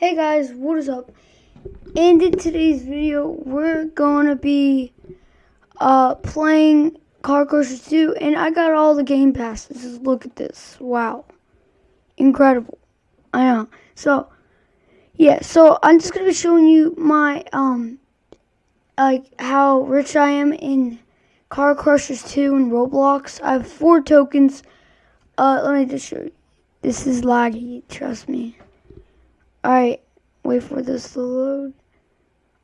Hey guys, what is up? And in today's video, we're gonna be uh, playing Car Crushers 2, and I got all the game passes. Look at this. Wow. Incredible. I know. So, yeah, so I'm just gonna be showing you my, um, like, how rich I am in Car Crushers 2 and Roblox. I have four tokens. Uh, let me just show you. This is laggy, trust me. Alright, wait for this to load.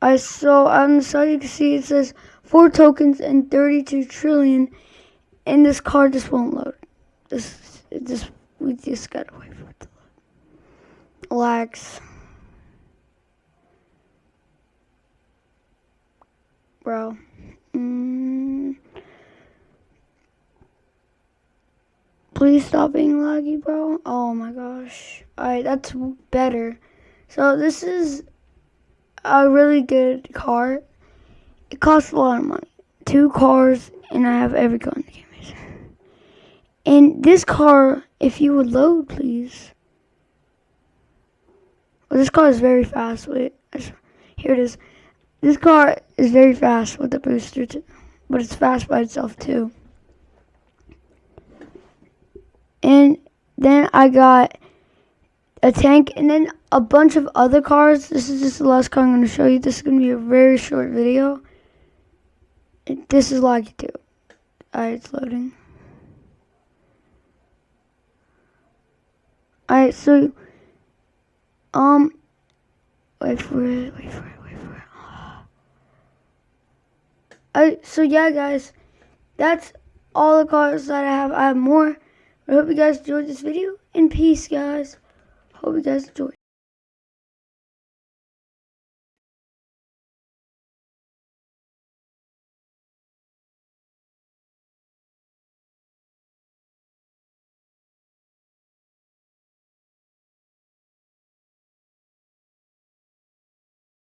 I so I'm sorry you can see it says four tokens and 32 trillion, and this card just won't load. This it just we just gotta wait for it to load. Lags, bro. Mm. Please stop being laggy, bro. Oh my gosh. Alright, that's better. So this is a really good car. It costs a lot of money. Two cars, and I have every car in the game. And this car, if you would load, please. Well, this car is very fast. Wait, here it is. This car is very fast with the booster, too, but it's fast by itself too. And then I got a tank, and then a bunch of other cars. This is just the last car I'm going to show you. This is going to be a very short video. This is laggy too. Alright, it's loading. Alright, so, um, wait for it, wait for it, wait for it. Alright, so yeah, guys, that's all the cars that I have. I have more. I hope you guys enjoyed this video, and peace, guys. Hope you guys enjoy.